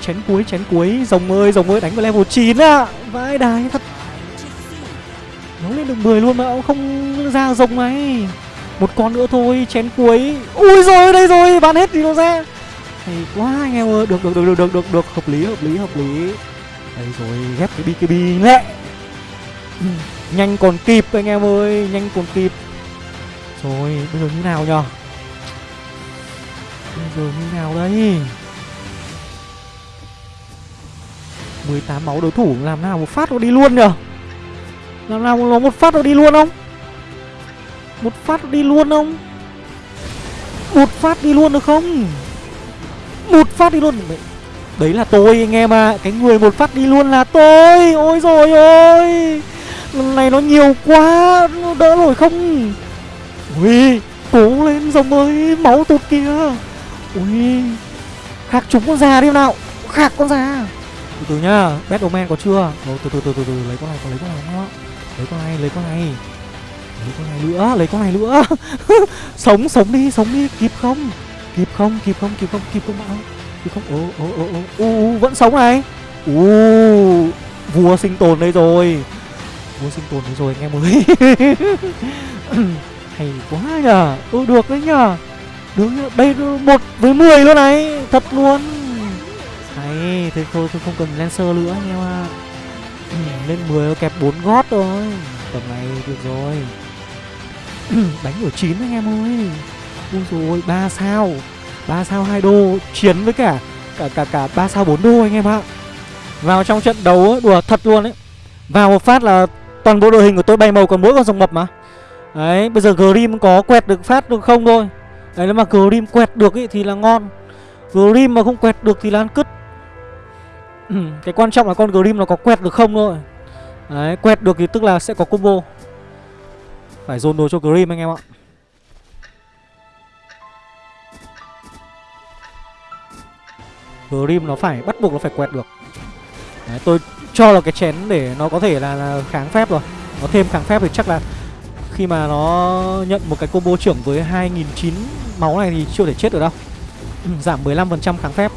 Chén cuối chén cuối. Rồng ơi rồng ơi, đánh vào level 9 à Vãi đái thật. Nó lên được 10 luôn mà, ông không ra rồng này. Một con nữa thôi, chén cuối. Ui rồi đây rồi, bán hết thì nó ra. Hay quá anh em ơi. Được được được được được được. Được hợp lý hợp lý hợp lý. Đây rồi, ghép cái bkb lẹ nhanh còn kịp anh em ơi, nhanh còn kịp rồi, bây giờ như nào nhở bây giờ như nào đây? 18 máu đối thủ, làm nào một phát nó đi luôn nhở làm nào nó một phát nó đi luôn không? Một phát nó đi luôn không? Một phát đi luôn được không? Một phát đi luôn. Đấy là tôi anh em à cái người một phát đi luôn là tôi. Ôi rồi ôi! Lần này nó nhiều quá, nó đỡ nổi không? Ui cố lên rồng ơi máu tụt kìa. Ui khạc chúng con già đi nào. Khạc con già. Từ từ nhá Batman có chưa? Ồ, từ từ từ từ từ lấy con này còn lấy con này nữa lấy con này lấy con này. Lấy con này nữa lấy con này nữa. Sống sống đi sống đi. Kịp không? Kịp không kịp không kịp không kịp không bạn kịp không? Ồ ồ ồ ồ. Ô vẫn sống này. U vua sinh tồn đây rồi. Vua sinh tồn đây rồi anh em ơi. hay quá nhờ. Ừ được đấy nhờ. Được nhờ. Đây một với 10 luôn này. Thật luôn. Hay thế thôi tôi không cần lancer nữa anh em ạ. Ừ, lên 10 kẹp 4 gót rồi tầm này được rồi. Đánh ở 9 anh em ơi. Ui rồi ba sao. Ba sao hai đô chiến với cả cả cả cả ba sao 4 đô anh em ạ. Vào trong trận đấu đùa thật luôn đấy vào một phát là toàn bộ đội hình của tôi bay màu còn mỗi con rồng mập mà đấy bây giờ grim có quẹt được phát được không thôi. Đấy nếu mà grim quẹt được ý thì là ngon. Grim mà không quẹt được thì là ăn cứt. Cái quan trọng là con grim nó có quẹt được không thôi. Đấy quẹt được thì tức là sẽ có combo. Phải dồn đồ cho grim anh em ạ. Grim nó phải bắt buộc nó phải quẹt được. Đấy, tôi cho là cái chén để nó có thể là, là kháng phép rồi. Nó thêm kháng phép thì chắc là khi mà nó nhận một cái combo trưởng với 2009 máu này thì chưa thể chết được đâu. Ừ, giảm 15% kháng phép.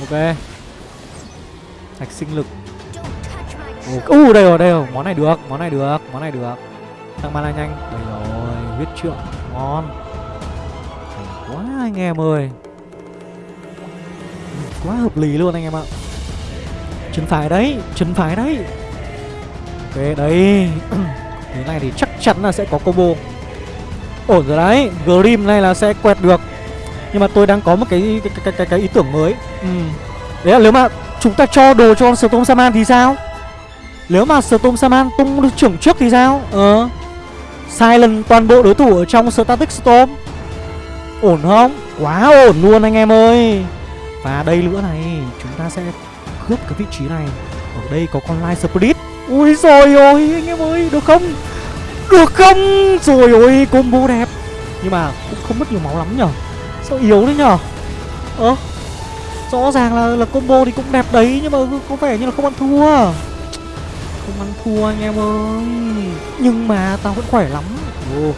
Ok. Thạch sinh lực. U uh, đây rồi đây rồi. Món này được món này được món này được. Tăng mana nhanh. Đây rồi huyết trượng. Ngon. Quá anh em ơi. Ừ, quá hợp lý luôn anh em ạ. Chân phải đấy chân phải đấy ok đấy thế này thì chắc chắn là sẽ có combo. Ổn rồi đấy grim này là sẽ quẹt được. Nhưng mà tôi đang có một cái cái cái, cái, cái ý tưởng mới. Ừ. đấy là nếu mà chúng ta cho đồ cho con storm saman thì sao? Nếu mà storm saman tung được trưởng trước thì sao? Ờ. Silent toàn bộ đối thủ ở trong static storm. Ổn không? Quá ổn luôn anh em ơi. Và đây nữa này chúng ta sẽ cướp cái vị trí này. Ở đây có con light spirit ui rồi ôi anh em ơi được không được không rồi ôi combo đẹp nhưng mà cũng không mất nhiều máu lắm nhở sao yếu đấy nhở ơ rõ ràng là là combo thì cũng đẹp đấy nhưng mà có vẻ như là không ăn thua không ăn thua anh em ơi nhưng mà tao vẫn khỏe lắm ồ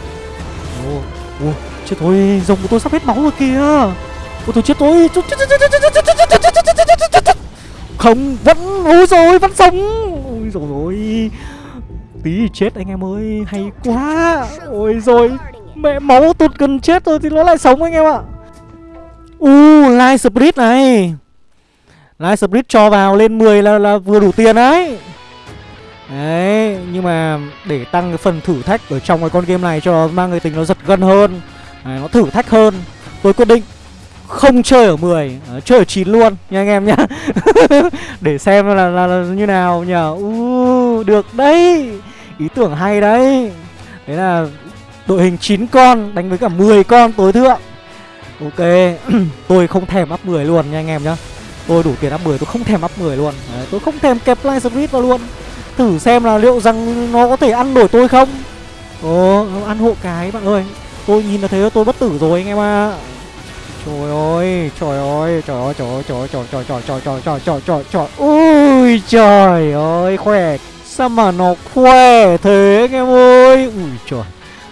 ồ ồ chết thôi rồng của tôi sắp hết máu rồi kìa ôi tôi chết tôi không vẫn ôi rồi vẫn sống ôi rồi. Ôi tí thì chết anh em ơi hay quá. ôi rồi mẹ máu tụt gần chết rồi thì nó lại sống anh em ạ. U uh, light spirit này. Light spirit cho vào lên 10 là là vừa đủ tiền đấy. Đấy nhưng mà để tăng cái phần thử thách ở trong cái con game này cho mang cái tính nó giật gân hơn. Đấy, nó thử thách hơn. Tôi quyết định không chơi ở 10 à, ờ, chơi ở 9 luôn nha anh em nhá. Để xem là, là, là như nào nhờ uh, được đấy. Ý tưởng hay đấy. Đấy là đội hình 9 con đánh với cả 10 con tối thượng. Ok tôi không thèm up 10 luôn nha anh em nhá. Tôi đủ tiền up 10 tôi không thèm up 10 luôn. Đấy, tôi không thèm kẹp line street vào luôn. Thử xem là liệu rằng nó có thể ăn nổi tôi không? Ồ ăn hộ cái bạn ơi. Tôi nhìn là thấy tôi bất tử rồi anh em ạ. à. Trời ơi, trời ơi, trời ơi, trời ơi, trời ơi, trời trời trời trời trời trời trời trời trời. Ui trời ơi, khỏe. Sao mà nó khỏe thế anh em ơi? Ui trời.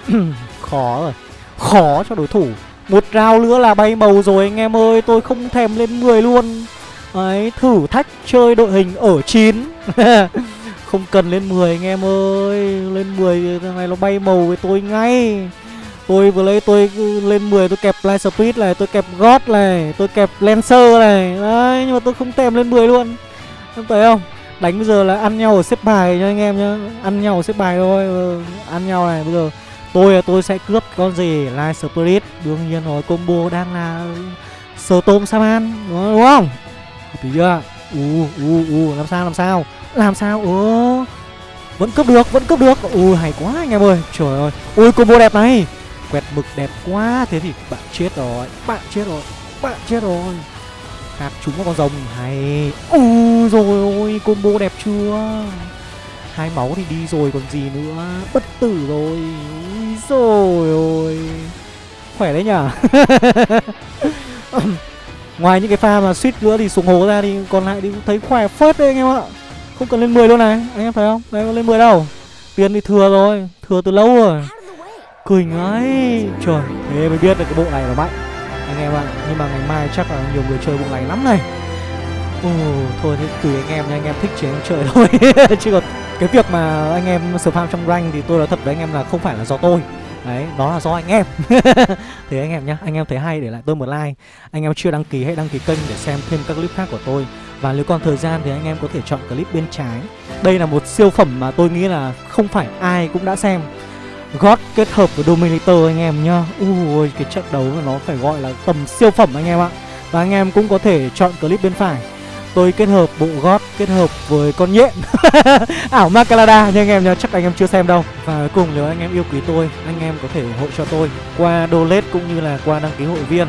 Khó rồi. Khó cho đối thủ. Một round nữa là bay màu rồi anh em ơi. Tôi không thèm lên 10 luôn. Đấy, thử thách chơi đội hình ở 9 Không cần lên 10 anh em ơi. Lên 10 thằng này nó bay màu với tôi ngay. Tôi vừa lấy tôi lên 10 tôi kẹp Light Speed này, tôi kẹp God này, tôi kẹp Lancer này. Đấy, nhưng mà tôi không tèm lên 10 luôn. Em thấy không? Đánh bây giờ là ăn nhau ở xếp bài nha anh em nhá. Ăn nhau ở xếp bài thôi. Ừ, ăn nhau này bây giờ tôi tôi sẽ cướp con gì Light Spirit đương nhiên rồi combo đang là Storm Saman đúng không? Tí chưa? U u u làm sao làm sao? Làm sao? Ơ vẫn cướp được, vẫn cướp được. Ui hay quá anh em ơi. Trời ơi. Ui combo đẹp này quẹt mực đẹp quá. Thế thì bạn chết rồi, bạn chết rồi, bạn chết rồi. Hạt chúng vào con rồng, hay. Ui rồi ôi, combo đẹp chưa? Hai máu thì đi rồi, còn gì nữa? Bất tử rồi. Ui rồi ôi. Khỏe đấy nhở? Ngoài những cái pha mà suýt nữa thì xuống hố ra thì còn lại thì thấy khỏe phết đấy anh em ạ. Không cần lên 10 luôn này, anh em thấy không? Đấy có lên 10 đâu. Tiền thì thừa rồi, thừa từ lâu rồi. Quỳnh ấy Trời Thế mới biết là cái bộ này là mạnh. Anh em ạ Nhưng mà ngày mai chắc là nhiều người chơi bộ này lắm này. Ồ Thôi thế tùy anh em nha Anh em thích chế chơi thôi. Chứ còn cái việc mà anh em spam trong rank Thì tôi nói thật với anh em là không phải là do tôi. Đấy, đó là do anh em. Thế anh em nhá, anh em thấy hay để lại tôi một like. Anh em chưa đăng ký hãy đăng ký kênh để xem thêm các clip khác của tôi. Và nếu còn thời gian thì anh em có thể chọn clip bên trái. Đây là một siêu phẩm mà tôi nghĩ là không phải ai cũng đã xem. God kết hợp với Dominator anh em nhá. Ui cái trận đấu nó phải gọi là tầm siêu phẩm anh em ạ. Và anh em cũng có thể chọn clip bên phải. Tôi kết hợp bộ God kết hợp với con nhện. Ảo Macalada nha anh em nhá, Chắc anh em chưa xem đâu. Và cuối cùng nếu anh em yêu quý tôi, Anh em có thể ủng hộ cho tôi Qua donate cũng như là qua đăng ký hội viên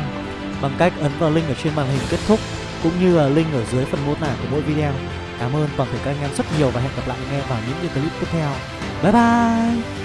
Bằng cách ấn vào link ở trên màn hình kết thúc Cũng như là link ở dưới phần mô tả của mỗi video. Cảm ơn toàn thể các anh em rất nhiều Và hẹn gặp lại anh em vào những clip tiếp theo. Bye bye!